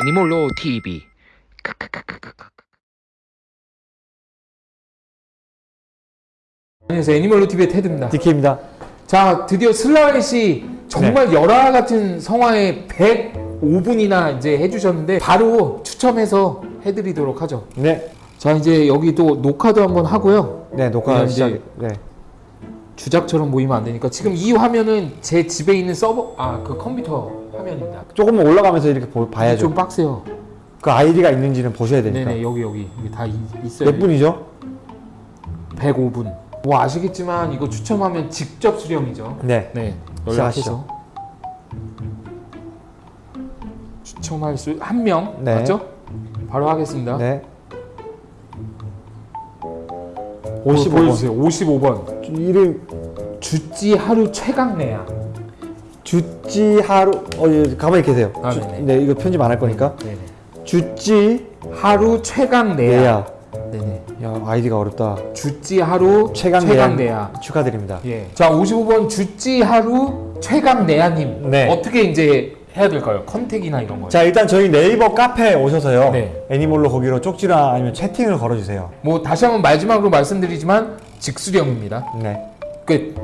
애니몰로 TV 안녕하세요. 애니멀로 TV의 테드입니다. 디케입니다. 자 드디어 슬라웨 씨 정말 열화 같은 성화에 105분이나 이제 해주셨는데 바로 추첨해서 해드리도록 하죠. 네, 자 이제 여기 또 녹화도 한번 하고요. 네 녹화 시작. 이제 네, 주작처럼 보이면 안 되니까 지금 이 화면은 제 집에 있는 서버 아 그 컴퓨터 화면입니다 조금 올라가면서 이렇게 보, 봐야죠. 좀 빡세요 그 아이디가 있는지는 보셔야 되니까. 네네 여기 여기 여기 다 이- 있어요 몇 분이죠? 105분 뭐 아시겠지만 이거 추첨하면 직접 수령이죠 네. 네 시작하시죠. 연락해서 추첨할 수 한명 네. 맞죠? 바로 하겠습니다 네. 어, 55번. 보여주세요 55번 이름 주찌 하루 최강래야 주찌 하루 어 예, 가만히 계세요. 아, 주- 네네. 네, 이거 편집 안 할 거니까. 네네. 주찌 하루 최강래야 내야. 네네 야 아이디가 어렵다. 주찌 하루 최강 최강래야 축하드립니다. 예. 자 55번 주찌 하루 최강래야님 네. 어떻게 이제 해야 될까요? 컨택이나 이런 거자 일단 저희 네이버 카페에 오셔서요. 네. 애니몰로 거기로 쪽지나 아니면 채팅을 걸어주세요. 뭐 다시 한번 마지막으로 말씀드리지만 직수령입니다 네. 끝